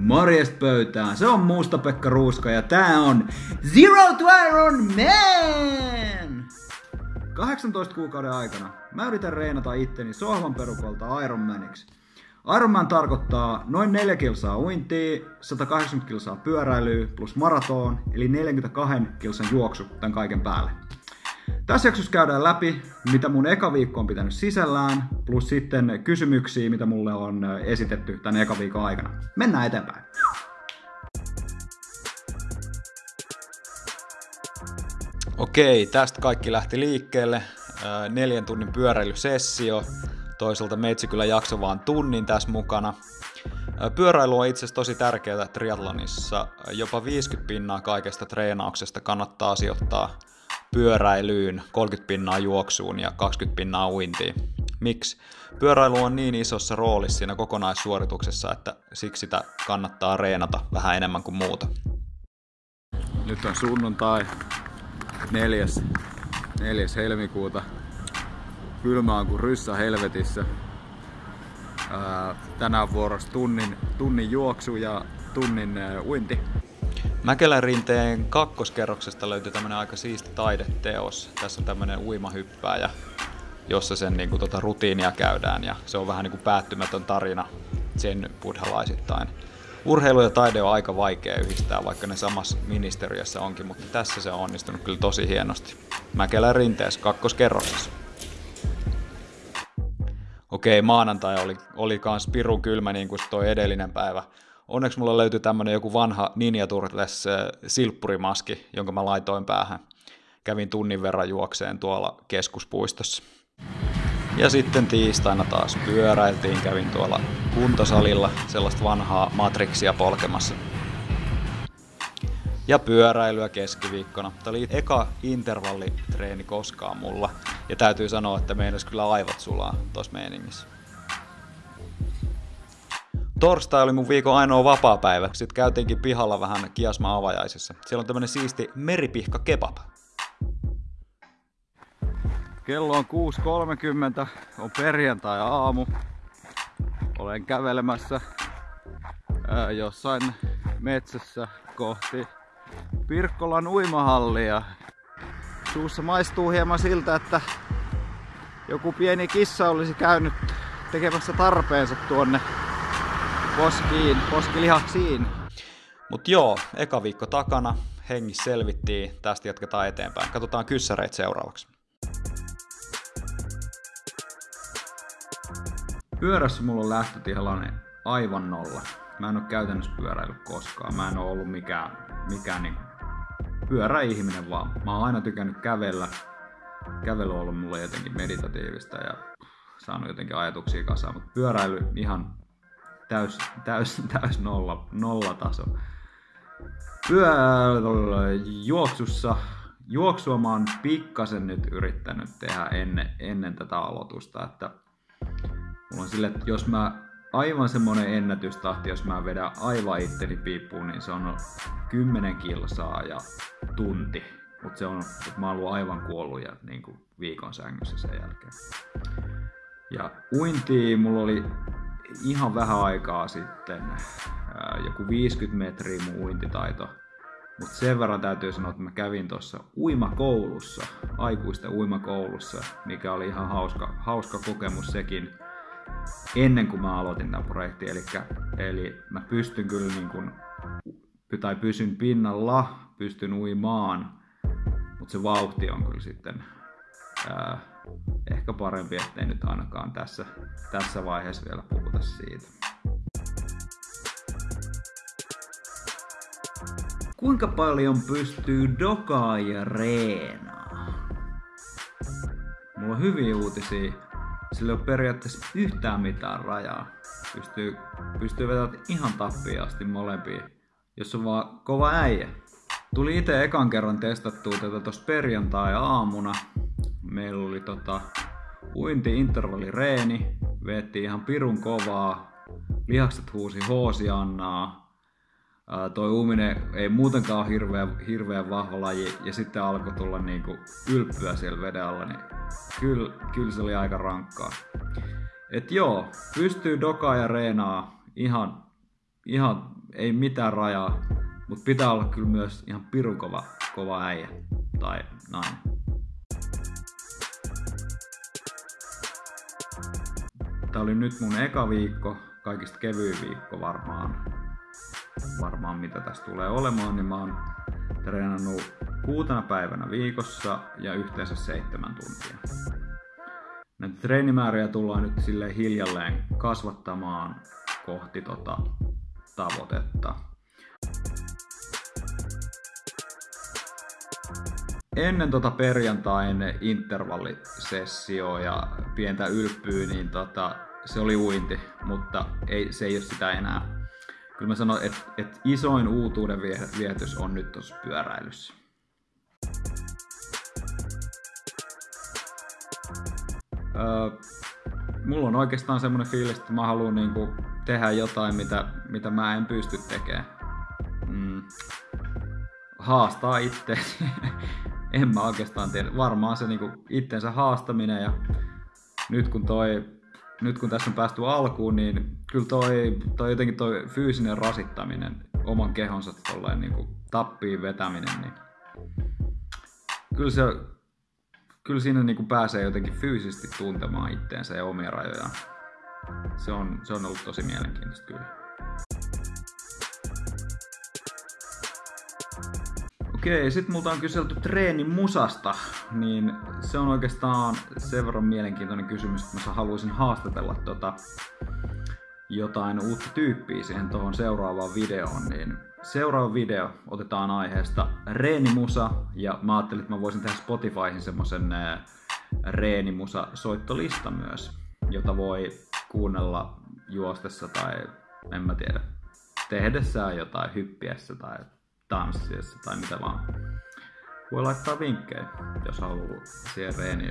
Morjesta pöytään, se on Musta Pekka Ruuska ja tää on Zero to Iron Man! 18 kuukauden aikana mä yritän reenata itteni sohvan perukolta Iron Maniksi. Iron Man tarkoittaa noin 4 kilsaa uintia, 180 kilsaa pyöräilyä plus maraton, eli 42 kilsan juoksu tämän kaiken päälle. Tässä jaksossa käydään läpi, mitä mun eka viikko on pitänyt sisällään, plus sitten kysymyksiä, mitä mulle on esitetty tämän eka viikon aikana. Mennään eteenpäin. Okei, tästä kaikki lähti liikkeelle. Neljän tunnin pyöräilysessio. Toisaalta meitsi kyllä jakso vaan tunnin tässä mukana. Pyöräily on itse asiassa tosi tärkeää triathlonissa. Jopa 50 pinnaa kaikesta treenauksesta kannattaa sijoittaa pyöräilyyn, 30 pinnaa juoksuun ja 20 pinnaa uintiin. Miksi? Pyöräily on niin isossa roolissa siinä kokonaissuorituksessa, että siksi sitä kannattaa reenata vähän enemmän kuin muuta. Nyt on sunnuntai 4. 4. helmikuuta. Kylmä on kuin ryssä helvetissä. tänään vuorossa tunnin, tunnin juoksu ja tunnin uinti. Mäkelän rinteen kakkoskerroksesta löytyy tämmönen aika siisti taideteos. Tässä on tämmönen uimahyppääjä, jossa sen niin kuin, tota, rutiinia käydään ja se on vähän niin kuin päättymätön tarina sen buddhalaisittain. Urheilu ja taide on aika vaikea yhdistää, vaikka ne samassa ministeriössä onkin, mutta tässä se on onnistunut kyllä tosi hienosti. Mäkelän rinteessä kakkoskerroksessa. Okei, maanantai oli, oli kans pirun kylmä niin kuin toi edellinen päivä onneksi mulla löytyi tämmönen joku vanha Ninja Turtles silppurimaski, jonka mä laitoin päähän. Kävin tunnin verran juokseen tuolla keskuspuistossa. Ja sitten tiistaina taas pyöräiltiin, kävin tuolla kuntosalilla sellaista vanhaa Matrixia polkemassa. Ja pyöräilyä keskiviikkona. Tämä oli eka intervallitreeni koskaan mulla. Ja täytyy sanoa, että meinas kyllä aivot sulaa tuossa meiningissä. Torstai oli mun viikon ainoa vapaa-päivä. Sitten käytiinkin pihalla vähän kiasma avajaisissa. Siellä on tämmönen siisti meripihka kebab. Kello on 6.30, on perjantai-aamu. Olen kävelemässä ää, jossain metsässä kohti Pirkkolan uimahallia. Suussa maistuu hieman siltä, että joku pieni kissa olisi käynyt tekemässä tarpeensa tuonne poskiin, poskilihaksiin. Mut joo, eka viikko takana, hengissä selvittiin, tästä jatketaan eteenpäin. Katsotaan kyssäreitä seuraavaksi. Pyörässä mulla on lähtötilanne aivan nolla. Mä en oo käytännössä pyöräillyt koskaan. Mä en oo ollut mikään, mikään niin pyöräihminen vaan. Mä oon aina tykännyt kävellä. Kävely on ollut mulle jotenkin meditatiivista ja saanut jotenkin ajatuksia kasaan, mutta pyöräily ihan täys, täys, täys nolla, nollataso. Pyö, juoksussa, juoksua mä oon pikkasen nyt yrittänyt tehdä ennen, ennen tätä aloitusta, että mulla on sille, että jos mä aivan semmonen ennätystahti, jos mä vedän aivan itteni piippuun, niin se on 10 kilsaa ja tunti. Mutta se on, että mä oon ollut aivan kuollut ja niin kuin viikon sängyssä sen jälkeen. Ja uinti mulla oli ihan vähän aikaa sitten joku 50 metriä mun uintitaito. Mutta sen verran täytyy sanoa, että mä kävin tuossa uimakoulussa, aikuisten uimakoulussa, mikä oli ihan hauska, hauska kokemus sekin ennen kuin mä aloitin tämän projektin. Eli, eli mä pystyn kyllä niin kuin, tai pysyn pinnalla, pystyn uimaan, mutta se vauhti on kyllä sitten ehkä parempi, ettei nyt ainakaan tässä, tässä vaiheessa vielä puhuta siitä. Kuinka paljon pystyy dokaa ja reenaa? Mulla on hyviä uutisia. Sillä ei ole periaatteessa yhtään mitään rajaa. Pystyy, pystyy vetämään ihan tappiin asti molempia, jos on vaan kova äijä. Tuli itse ekan kerran testattua tätä tuossa perjantai-aamuna meillä oli tota, uinti intervalli reeni, veettiin ihan pirun kovaa, lihakset huusi hoosiannaa, toi uuminen ei muutenkaan ole hirveän, hirveän vahva laji ja sitten alkoi tulla niinku ylppyä siellä veden alla, niin kyllä, kyllä se oli aika rankkaa. Et joo, pystyy dokaa ja reenaa ihan, ihan ei mitään rajaa, mutta pitää olla kyllä myös ihan pirun kova, kova äijä tai nainen. Tämä oli nyt mun eka viikko, kaikista kevyin viikko varmaan, varmaan mitä tässä tulee olemaan, niin mä oon treenannut kuutena päivänä viikossa ja yhteensä seitsemän tuntia. Näitä treenimääriä tullaan nyt sille hiljalleen kasvattamaan kohti tota tavoitetta. Ennen tota perjantain intervallisessio ja pientä ylppyä, niin tota, se oli uinti, mutta ei, se ei ole sitä enää. Kyllä mä sanon, että et isoin uutuuden vietys on nyt tuossa pyöräilyssä. Öö, mulla on oikeastaan semmoinen fiilis, että mä haluan niinku tehdä jotain, mitä, mitä mä en pysty tekemään. Mm. Haastaa itse. en mä oikeastaan tiedä. Varmaan se niinku itsensä haastaminen ja nyt kun toi nyt kun tässä on päästy alkuun, niin kyllä toi, toi jotenkin toi fyysinen rasittaminen, oman kehonsa tolleen niin kuin tappiin vetäminen, niin kyllä, se, kyllä siinä niin kuin pääsee jotenkin fyysisesti tuntemaan itteensä ja omia rajojaan. Se on, se on ollut tosi mielenkiintoista kyllä. Okei, sitten multa on kyselty treenin musasta, niin se on oikeastaan sen verran mielenkiintoinen kysymys, että mä haluaisin haastatella tota jotain uutta tyyppiä siihen tuohon seuraavaan videoon, niin seuraava video otetaan aiheesta reenimusa, ja mä ajattelin, että mä voisin tehdä Spotifyhin semmosen reenimusa soittolista myös, jota voi kuunnella juostessa tai en mä tiedä, tehdessään jotain hyppiessä tai tanssiessa tai mitä vaan. Voi laittaa vinkkejä, jos haluaa siihen reeni